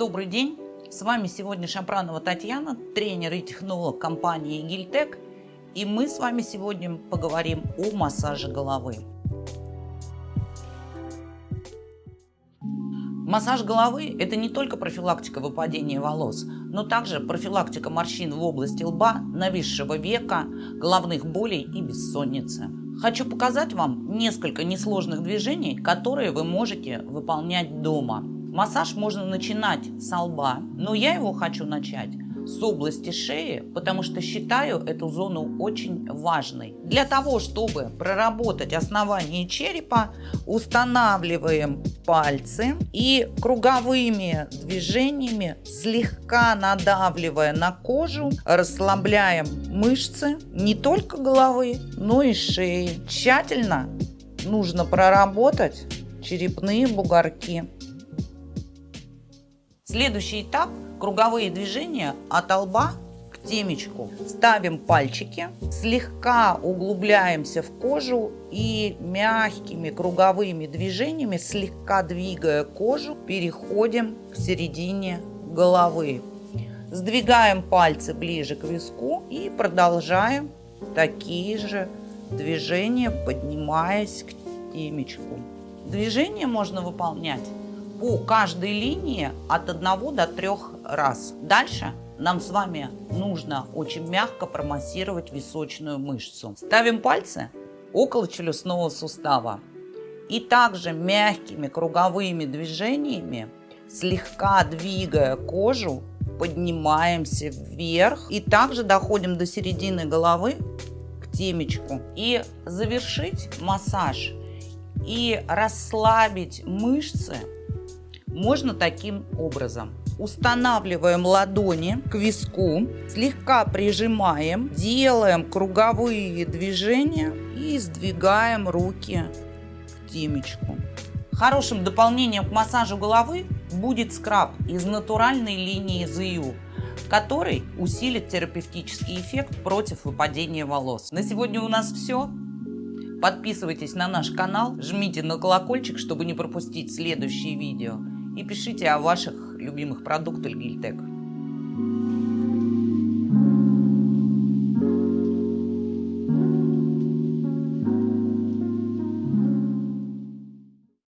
добрый день! С вами сегодня Шапранова Татьяна, тренер и технолог компании Гильтек. И мы с вами сегодня поговорим о массаже головы. Массаж головы – это не только профилактика выпадения волос, но также профилактика морщин в области лба, нависшего века, головных болей и бессонницы. Хочу показать вам несколько несложных движений, которые вы можете выполнять дома. Массаж можно начинать с лба, но я его хочу начать с области шеи, потому что считаю эту зону очень важной. Для того, чтобы проработать основание черепа, устанавливаем пальцы и круговыми движениями, слегка надавливая на кожу, расслабляем мышцы не только головы, но и шеи. Тщательно нужно проработать черепные бугорки. Следующий этап – круговые движения от лба к темечку. Ставим пальчики, слегка углубляемся в кожу и мягкими круговыми движениями, слегка двигая кожу, переходим к середине головы. Сдвигаем пальцы ближе к виску и продолжаем такие же движения, поднимаясь к темечку. Движение можно выполнять по каждой линии от 1 до 3 раз. Дальше нам с вами нужно очень мягко промассировать височную мышцу. Ставим пальцы около челюстного сустава. И также мягкими круговыми движениями, слегка двигая кожу, поднимаемся вверх. И также доходим до середины головы к темечку. И завершить массаж и расслабить мышцы можно таким образом. Устанавливаем ладони к виску, слегка прижимаем, делаем круговые движения и сдвигаем руки к темечку. Хорошим дополнением к массажу головы будет скраб из натуральной линии ZU, который усилит терапевтический эффект против выпадения волос. На сегодня у нас все. Подписывайтесь на наш канал, жмите на колокольчик, чтобы не пропустить следующие видео и пишите о ваших любимых продуктах Гильтек.